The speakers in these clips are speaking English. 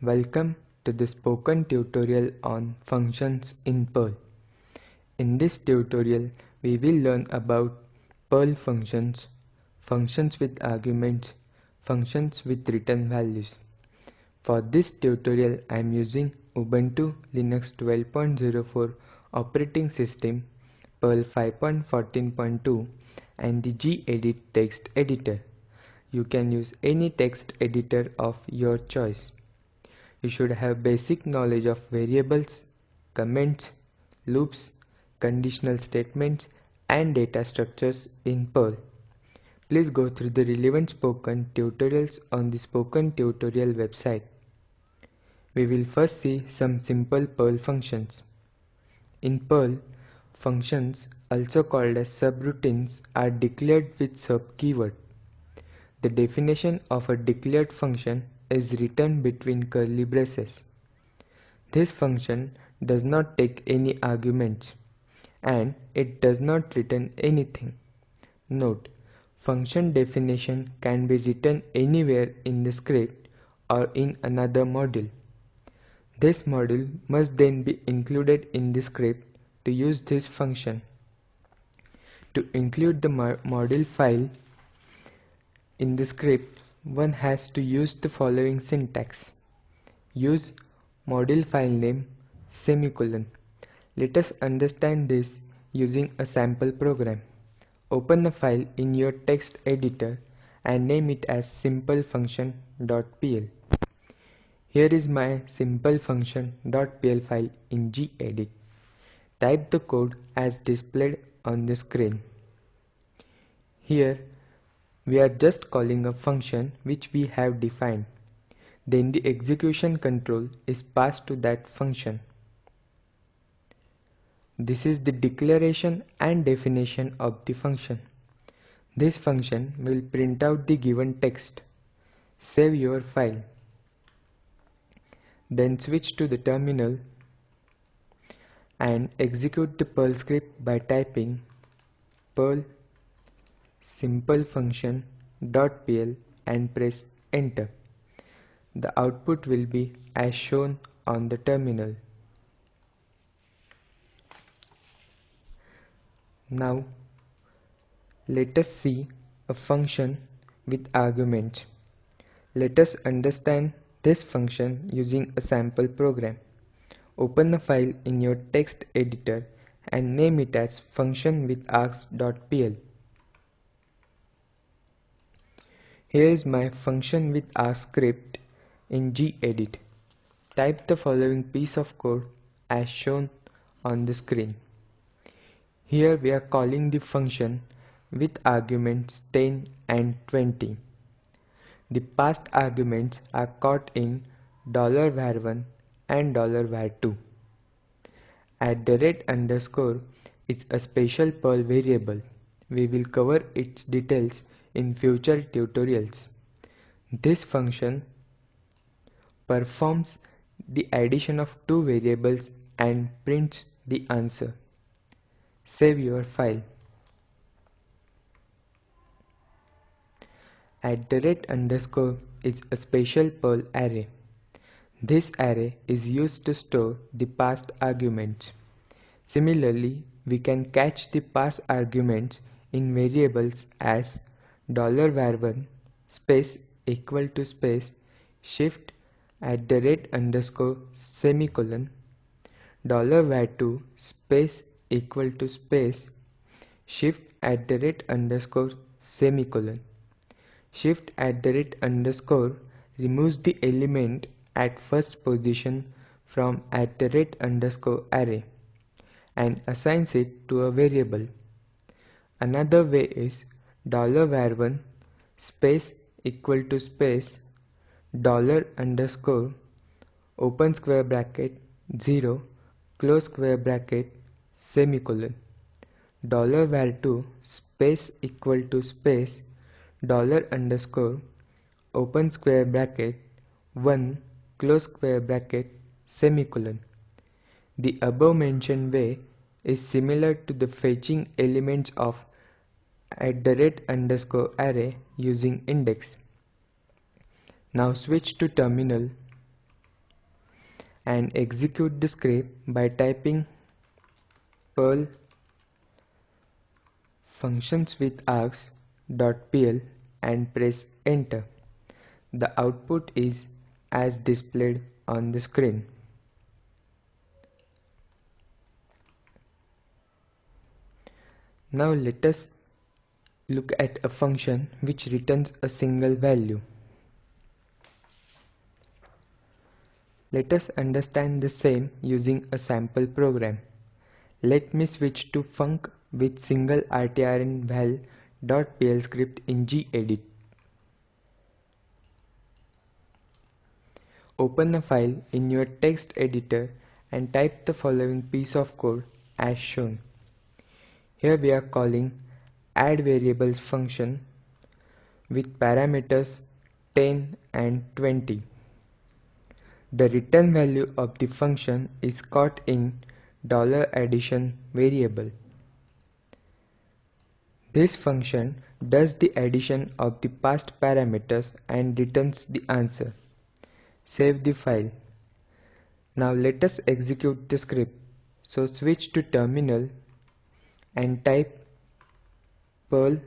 Welcome to the spoken tutorial on functions in Perl. In this tutorial, we will learn about Perl functions, functions with arguments, functions with return values. For this tutorial, I am using Ubuntu Linux 12.04 operating system, Perl 5.14.2 and the gedit text editor. You can use any text editor of your choice. You should have basic knowledge of variables, comments, loops, conditional statements and data structures in Perl. Please go through the relevant spoken tutorials on the spoken tutorial website. We will first see some simple Perl functions. In Perl, functions also called as subroutines are declared with sub keyword. The definition of a declared function is written between curly braces. This function does not take any arguments and it does not return anything. Note, function definition can be written anywhere in the script or in another module. This module must then be included in the script to use this function. To include the module file in the script, one has to use the following syntax. Use module file name semicolon. Let us understand this using a sample program. Open the file in your text editor and name it as simplefunction.pl. Here is my simplefunction.pl file in gedit. Type the code as displayed on the screen. Here we are just calling a function which we have defined. Then the execution control is passed to that function. This is the declaration and definition of the function. This function will print out the given text. Save your file. Then switch to the terminal and execute the Perl script by typing Perl simple function dot pl and press enter. The output will be as shown on the terminal. Now let us see a function with arguments. Let us understand this function using a sample program. Open the file in your text editor and name it as function with args.pl. Here is my function with args script in gedit. Type the following piece of code as shown on the screen. Here we are calling the function with arguments 10 and 20. The passed arguments are caught in dollar $var1 and dollar $var2. At the rate underscore is a special Perl variable. We will cover its details in future tutorials. This function performs the addition of two variables and prints the answer. Save your file. At the rate underscore is a special Perl array. This array is used to store the passed arguments. Similarly, we can catch the passed arguments in variables as $var1 space equal to space shift at the rate underscore semicolon $var2 space equal to space shift at the rate underscore semicolon shift at the rate underscore removes the element at first position from at the rate underscore array and assigns it to a variable. Another way is $var1 space equal to space dollar underscore open square bracket 0 close square bracket semicolon. Dollar var2 space equal to space dollar underscore open square bracket 1 close square bracket semicolon. The above mentioned way is similar to the fetching elements of at the rate underscore array using index. Now switch to terminal and execute the script by typing perl functions with args.pl and press enter. The output is as displayed on the screen. Now let us look at a function which returns a single value. Let us understand the same using a sample program. Let me switch to func with single rtrnval.pl script in gedit. Open a file in your text editor and type the following piece of code as shown. Here we are calling add variables function with parameters 10 and 20. The return value of the function is caught in dollar $addition variable. This function does the addition of the passed parameters and returns the answer. Save the file. Now let us execute the script. So switch to terminal and type perl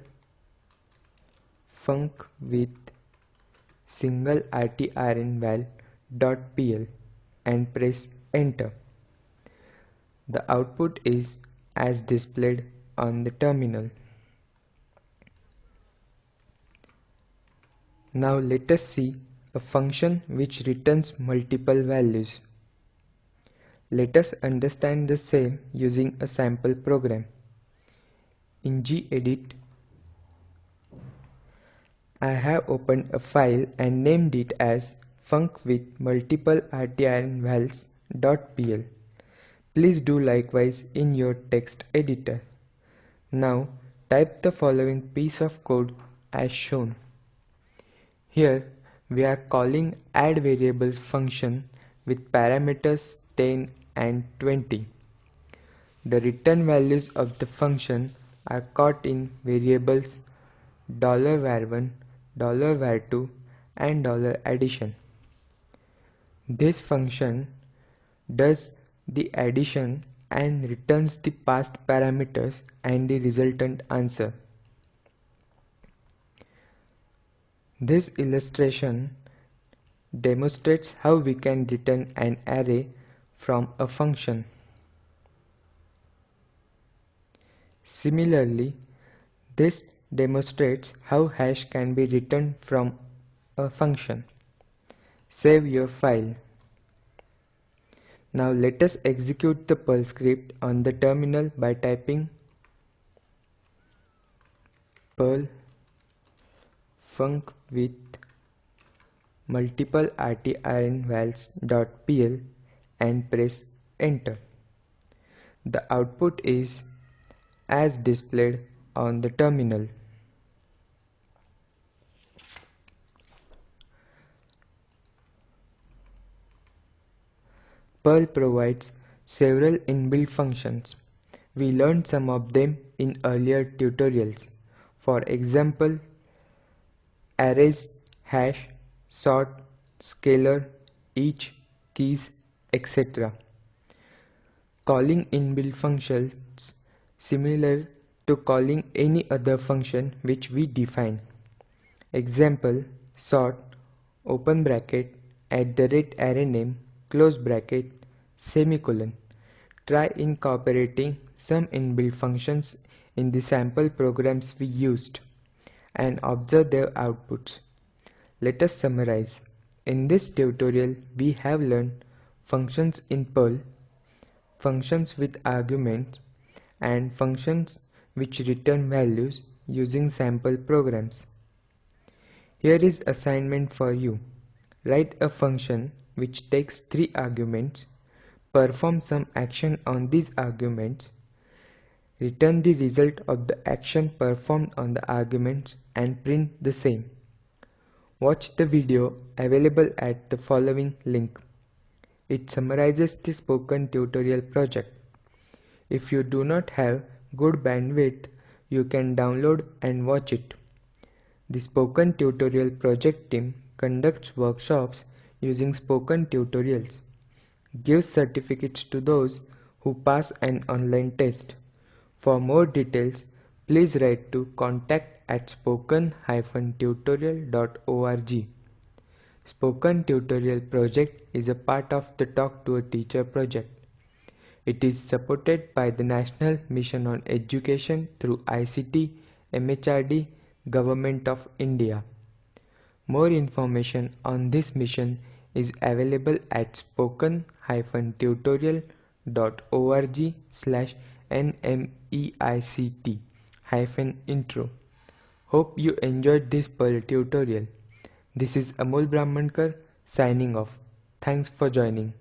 func with single rtrnval.pl and press enter. The output is as displayed on the terminal. Now let us see a function which returns multiple values. Let us understand the same using a sample program. In gedit, I have opened a file and named it as func with multiple rtrnvals.pl. Please do likewise in your text editor. Now type the following piece of code as shown. Here we are calling add variables function with parameters 10 and 20. The return values of the function are caught in variables $var1, $var2 and $addition. This function does the addition and returns the passed parameters and the resultant answer. This illustration demonstrates how we can return an array from a function. Similarly, this demonstrates how hash can be returned from a function. Save your file. Now let us execute the Perl script on the terminal by typing Perl func with multiple rtrnvals.pl and press enter. The output is as displayed on the terminal. Perl provides several inbuilt functions. We learned some of them in earlier tutorials. For example, arrays, hash, sort, scalar, each, keys, etc. Calling inbuilt functions similar to calling any other function which we define. Example sort open bracket at the rate array name close bracket semicolon. Try incorporating some inbuilt functions in the sample programs we used and observe their outputs. Let us summarize. In this tutorial, we have learned functions in Perl, functions with arguments, and functions which return values using sample programs. Here is assignment for you. Write a function which takes three arguments, perform some action on these arguments, return the result of the action performed on the arguments and print the same. Watch the video available at the following link. It summarizes the spoken tutorial project. If you do not have good bandwidth, you can download and watch it. The Spoken Tutorial project team conducts workshops using spoken tutorials. gives certificates to those who pass an online test. For more details, please write to contact at spoken-tutorial.org. Spoken Tutorial project is a part of the Talk to a Teacher project. It is supported by the National Mission on Education through ICT, MHRD, Government of India. More information on this mission is available at spoken-tutorial.org slash nmeict-intro. Hope you enjoyed this Perl tutorial. This is Amol Brahmankar signing off. Thanks for joining.